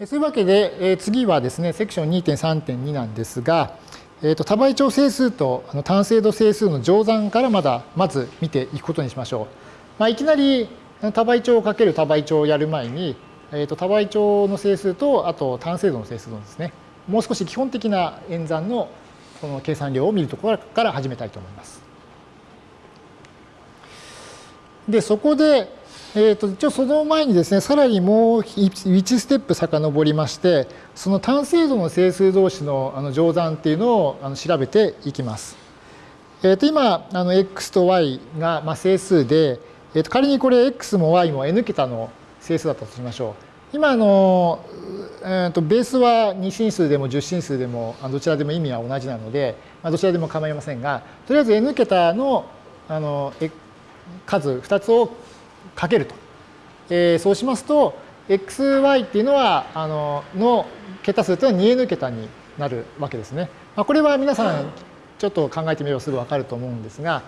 そういうわけで、え次はですね、セクション2.3.2なんですが、えーと、多倍長整数とあの単精度整数の乗算からまだまず見ていくことにしましょう。まあ、いきなり多倍長をかける多倍長をやる前に、えーと、多倍長の整数とあと単精度の整数のですね、もう少し基本的な演算のこの計算量を見るところから始めたいと思います。で、そこで、えーと、一応その前にですね、さらにもう1ステップ遡りまして、その単精度の整数同士のあの乗算っていうのをあの調べていきます。えー、と今、あの x と y がまあ整数で、えー、と仮にこれ x も y も n 桁の整数だったとしましょう。今の、えー、とベースは2進数でも10進数でもどちらでも意味は同じなので、まあ、どちらでも構いませんが、とりあえず n 桁のあの数2つをかけると。えー、そうしますと、xy っていうのは、あの、の桁数というのは 2n 桁になるわけですね。まあ、これは皆さんちょっと考えてみればすぐわかると思うんですが、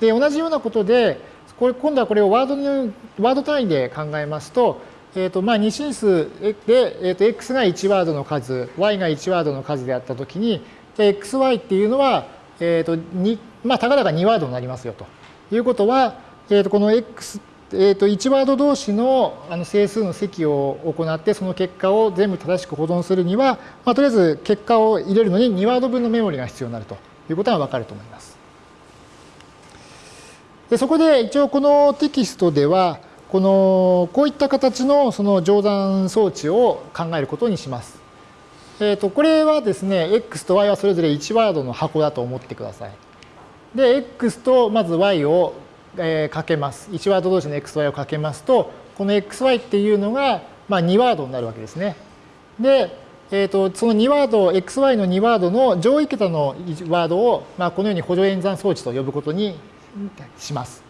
で、同じようなことで、これ今度はこれをワードのワード単位で考えますと、えーとまあ、2進数で、えー、と x が1ワードの数、y が1ワードの数であったときに、xy っていうのは、えーと2まあ、たかだか2ワードになりますよということは、えー、とこの x えー、と1ワード同士のあの整数の積を行ってその結果を全部正しく保存するには、まあ、とりあえず結果を入れるのに2ワード分のメモリが必要になるということがわかると思います。でそこで一応このテキストではこのこういった形のその乗算装置を考えることにします。えー、とこれはですね x と y はそれぞれ1ワードの箱だと思ってください。で x とまず y をえー、かけます。1ワード同士の xy をかけますと、この xy っていうのが、まあ、2ワードになるわけですね。で、えーと、その2ワード、xy の2ワードの上位桁のワードを、まあ、このように補助演算装置と呼ぶことにします。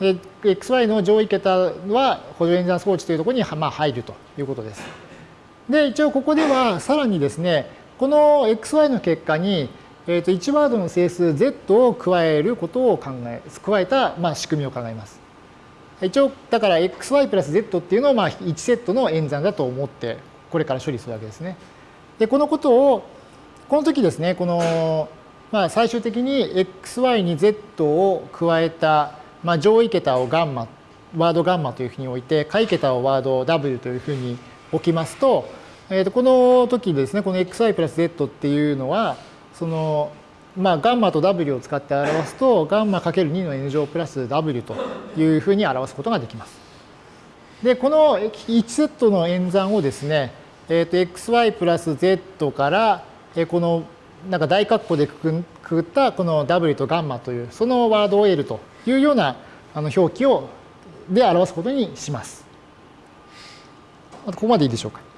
で、xy の上位桁は補助演算装置というところに、まあ、入るということです。で、一応ここではさらにですね、この xy の結果に、えー、と1ワードの整数 z を加えることを考え、加えた、まあ、仕組みを考えます。一応、だから xy プラス z っていうのをまあ1セットの演算だと思って、これから処理するわけですね。で、このことを、この時ですね、この、まあ、最終的に xy に z を加えた、まあ、上位桁をガンマ、ワードガンマというふうに置いて、下位桁をワード w というふうに置きますと、えー、とこの時ですね、この xy プラス z っていうのは、そのまあ、ガンマと W を使って表すと、ガンマ ×2 の N 乗プラス W というふうに表すことができます。で、この1セットの演算をですね、えっ、ー、と、xy プラス z から、えこのなんか大括弧でくくったこの W とガンマという、そのワードを得るというようなあの表記をで表すことにします。ここまでいいでしょうか。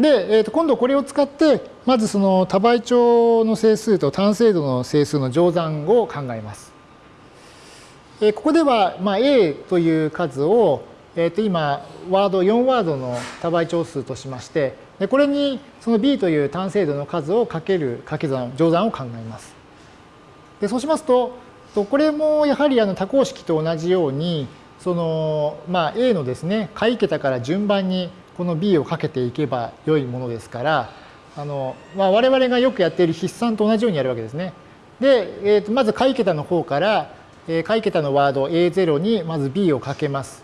で、えー、と今度これを使って、まずその多倍長の整数と単精度の整数の乗算を考えます。えー、ここでは、まあ、A という数を、えー、と今、ワード、4ワードの多倍長数としまして、でこれにその B という単精度の数をかける掛け算、乗算を考えます。でそうしますと、これもやはりあの多項式と同じように、そのまあ、A のですね、下位桁から順番にこの b をかけていけば良いものですからあの、まあ、我々がよくやっている筆算と同じようにやるわけですね。で、えー、とまず下位桁の方から、えー、下位桁のワード A0 にまず b をかけます。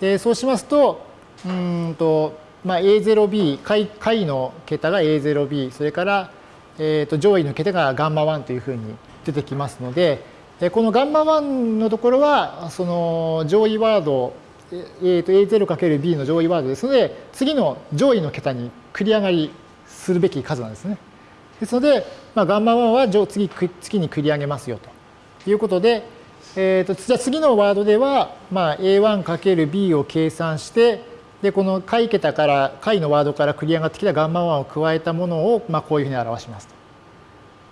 でそうしますとうんと、まあ、A0b 下位下位の桁が A0b それから、えー、と上位の桁がガンマ1というふうに出てきますのでこのガンマ1のところはその上位ワードえー、と A0×B の上位ワードですので、次の上位の桁に繰り上がりするべき数なんですね。ですので、まあ、ガンマ1は次次に繰り上げますよということで、えー、とじゃ次のワードでは、まあ、A1×B を計算して、で、この下位桁から、下位のワードから繰り上がってきたガンマ1を加えたものを、まあ、こういうふうに表しますと。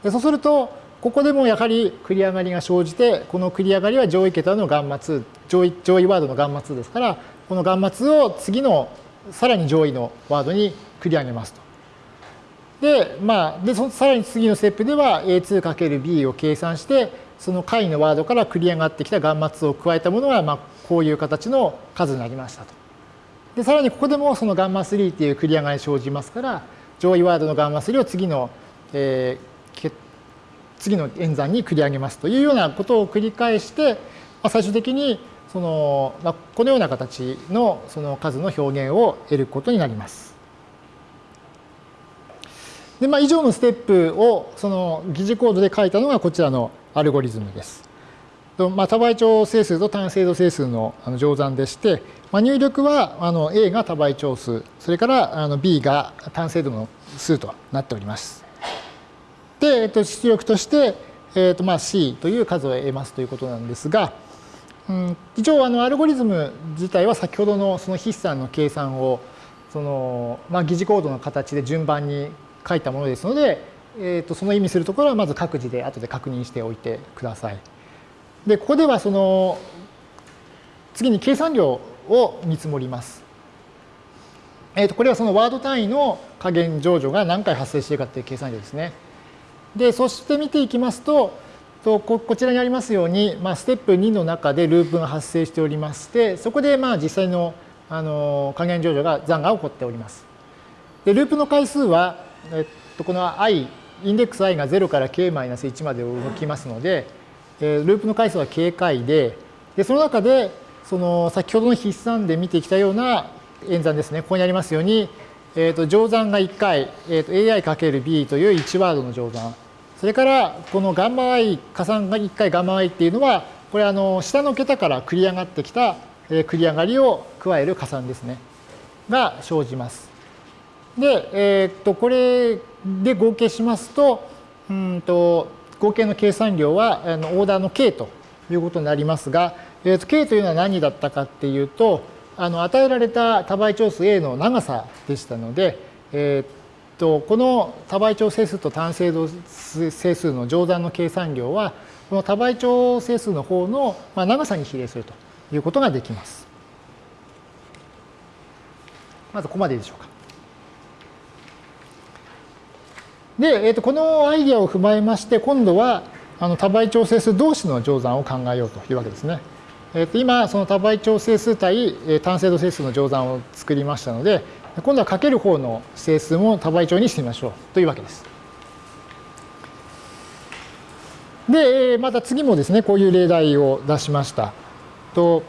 でそうすると、ここでもやはり繰り上がりが生じて、この繰り上がりは上位桁のガンマ2、上位上位ワードのガンマ2ですから、このガンマ2を次のさらに上位のワードに繰り上げますと。で、まあ、でそさらに次のステップでは A2×B を計算して、その下位のワードから繰り上がってきたガンマ2を加えたものが、まあ、こういう形の数になりましたとで、さらにここでもそのガンマ3っていう繰り上がり生じますから、上位ワードのガンマ3を次の、えー、次の演算に繰り上げますというようなことを繰り返して、ま、最終的にその、ま、このような形のその数の表現を得ることになります。で、まあ、以上のステップをその疑似コードで書いたのがこちらのアルゴリズムです。まあ、多倍長整数と単精度整数の乗算でして、まあ、入力はあの A が多倍長数、それからあの B が単精度の数となっております。で、えっと、出力として、えっとまあ、C という数を得ますということなんですが、うん、一応あのアルゴリズム自体は先ほどのその筆算の計算をその、まあ、疑似コードの形で順番に書いたものですので、えー、とその意味するところはまず各自で後で確認しておいてください。でここではその次に計算量を見積もります。えー、とこれはそのワード単位の加減乗除が何回発生しているかっていう計算量ですね。でそして見ていきますととここちらにありますように、まあ、ステップ2の中でループが発生しておりましてそこでまあ実際のあの加減乗除が残が起こっております。でループの回数はえっと、この i、インデックス i が0から k-1 まで動きますので、えループの回数は k 回で、でその中で、その先ほどの筆算で見てきたような演算ですね、ここにありますように、えー、と乗算が1回、えー、と ai×b という1ワードの乗算、それからこのガンマ i 加算が1回ガンマ i っていうのは、これあの下の桁から繰り上がってきた繰り上がりを加える加算ですね、が生じます。で、えー、っとこれで合計しますとうんと合計の計算量はあのオーダーの k ということになりますが、えー、っと k というのは何だったかっていうとあの与えられた多倍長数 a の長さでしたので、えー、っとこの多倍長整数と単精度整数の乗算の計算量はこの多倍長整数の方の長さに比例するということができます。まずここまででしょうか。で、えー、とこのアイデアを踏まえまして、今度はあの多倍調整数同士の乗算を考えようというわけですね。えー、と今、その多倍調整数対単精度整数の乗算を作りましたので、今度はかける方の整数も多倍調にしてみましょうというわけです。で、また次もですね、こういう例題を出しました。と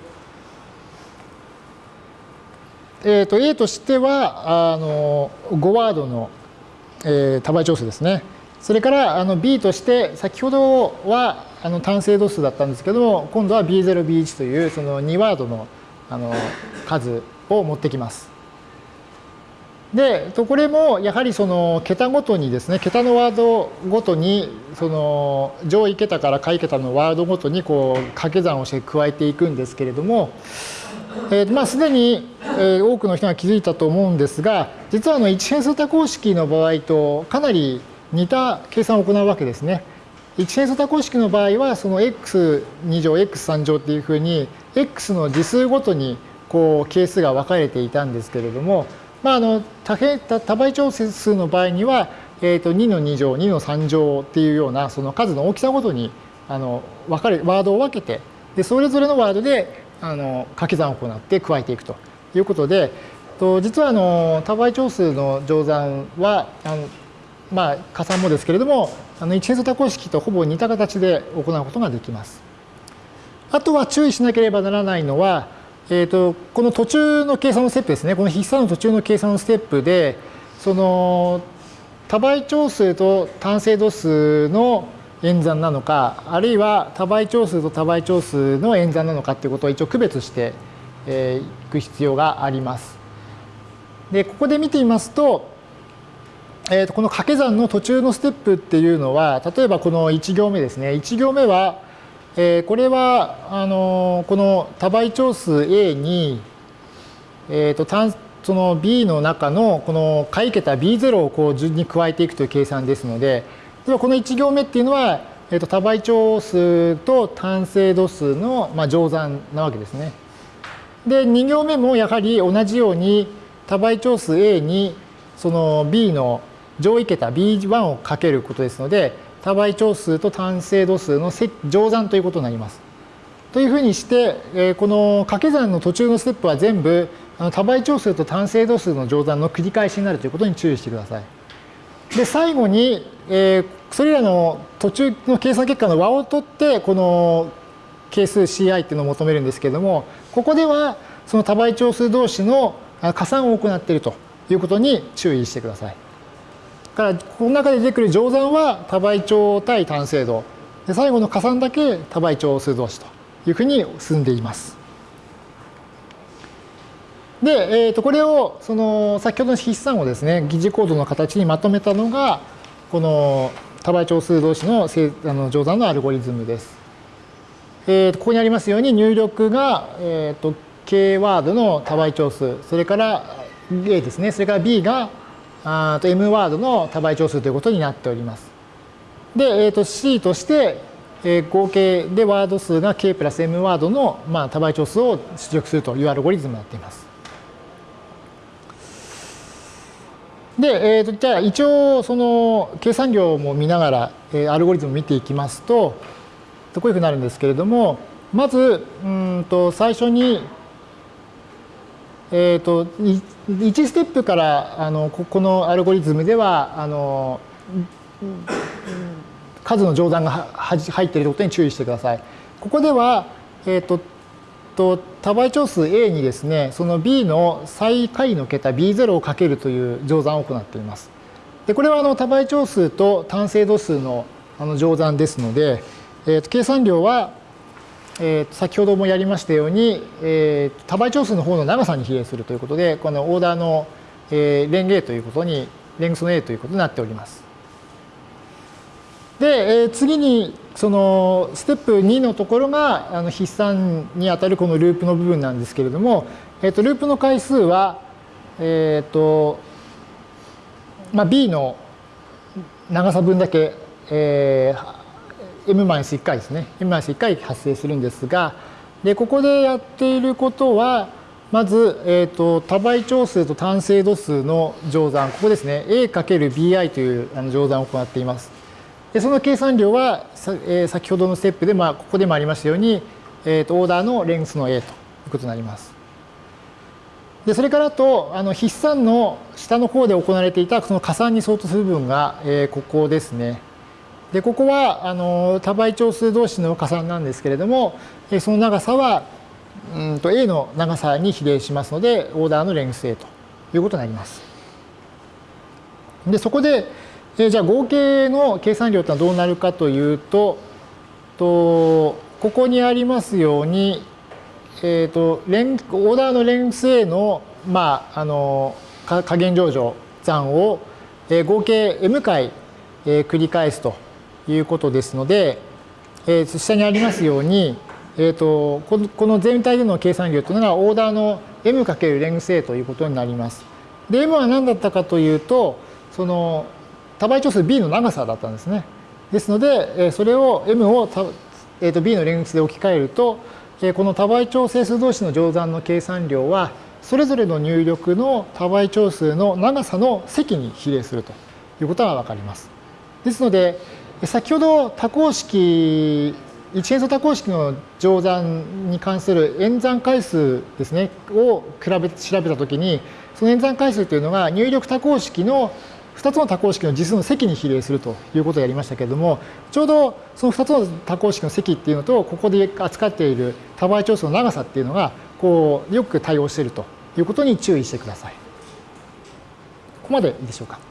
えー、と A としてはあの5ワードのえー、多倍調数ですね。それからあの B として先ほどはあの単精度数だったんですけども今度は B0、B1 というその2ワードのあの数を持ってきます。でこれもやはりその桁ごとにですね桁のワードごとにその上位桁から下位桁のワードごとにこう掛け算をして加えていくんですけれどもえー、まあ、すでに、え、多くの人が気づいたと思うんですが、実はあの一変数多項式の場合とかなり似た計算を行うわけですね。一変数多項式の場合は、その x2 乗、x3 乗っていうふうに、x の次数ごとにこう係数が分かれていたんですけれども、まあ、あの多多倍調数の場合には、えー、と2の2乗、2の3乗っていうようなその数の大きさごとにあの分かれワードを分けてでそれぞれのワードであの掛け算を行って加えていくということでと実はあの多倍長数の乗算はあのまあ加算もですけれどもあの一変数多項式とほぼ似た形で行うことができます。あとは注意しなければならないのは、えーと、この途中の計算のステップですねこの筆算の途中の計算のステップでその多倍長数と単精度数の演算なのかあるいは多倍長数と多倍長数の演算なのかっていうことを一応区別していく必要があります。でここで見てみますと,、えー、とこの掛け算の途中のステップっていうのは例えばこの1行目ですね1行目は、えー、これはあのこの多倍長数 A に、えー、と単その B の中のこの下位桁 B0 をこう順に加えていくという計算ですのでではこの1行目っていうのは、えー、と多倍長数と単精度数の、まあ、乗算なわけですね。で2行目もやはり同じように多倍長数 A にその B の上位桁 B1 をかけることですので多倍長数と単精度数の乗算ということになります。というふうにして、えこの掛け算の途中のステップは全部多倍長数と単精度数の乗算の繰り返しになるということに注意してください。で最後に、え、それらの途中の計算結果の和を取ってこの係数 CI っていうのを求めるんですけれどもここではその多倍長数同士の加算を行っているということに注意してください。からこの中で出てくる乗算は多倍長対単精度で最後の加算だけ多倍長数同士というふうに進んでいます。で、えー、とこれをその先ほどの筆算をですね疑似コードの形にまとめたのがこの多倍長数同士のあの乗算のアルゴリズムです。えー、ここにありますように入力が、えー、と K ワードの多倍長数それから A ですねそれから B があと M ワードの多倍長数ということになっております。で、えー、と C として、えー、合計でワード数が K プラス M ワードの、まあ、多倍長数を出力するというアルゴリズムになっています。で、えー、とじゃあ一応その計算量も見ながら、えー、アルゴリズムを見ていきますとこういうふうになるんですけれどもまずうんと最初にえーと、1ステップからあのここのアルゴリズムではあの数の乗算が入っていることに注意してください。ここでは、えーと、と多倍長数 A にですねその B の最下位の桁 B0 をかけるという乗算を行っています。でこれはあの多倍長数と単精度数のあの乗算ですので、えー、と計算量はえー、先ほどもやりましたように、えー、多倍長数の方の長さに比例するということでこのオーダーの、えー、レンゲということにレングスの A ということになっております。で、えー、次にそのステップ2のところがあの筆算にあたるこのループの部分なんですけれども、えー、とループの回数は、えーとまあ、B の長さ分だけ、えー、m-1 回ですね。M-1 回発生するんですがでここでやっていることはまず、えーと、多倍長数と単精度数の乗算ここですね。A×bi という乗算を行っています。でその計算量は、えー、先ほどのステップで、まあ、ここでもありましたように、えーと、オーダーのレングスの a ということになります。でそれからとあの筆算の下の方で行われていたその加算に相当する部分が、えー、ここですね。でここはあの多倍長数同士の加算なんですけれどもその長さはうんと A の長さに比例しますのでオーダーのレングス A ということになります。でそこでじゃあ合計の計算量とはどうなるかというととここにありますように、えーと、レンオーダーのレングス A の,、まあ、あの加減乗乗算を合計 m 回繰り返すということですので、えー、下にありますように、えーと、この全体での計算量というのがオーダーの m× レングス A ということになります。で m は何だったかというとその多倍長数 b の長さだったんですね。ですのでそれを m を、えー、と b のレングスで置き換えるとこの多倍長整数同士の乗算の計算量はそれぞれの入力の多倍長数の長さの積に比例するということが分かります。ですので先ほど多項式一変数多項式の乗算に関する演算回数ですねを比べ調べたときにその演算回数というのが入力多項式の2つの多項式の実数の積に比例するということをやりましたけれどもちょうどその2つの多項式の積っていうのとここで扱っている多倍長数の長さっていうのがこうよく対応しているということに注意してください。ここまでいいでしょうか。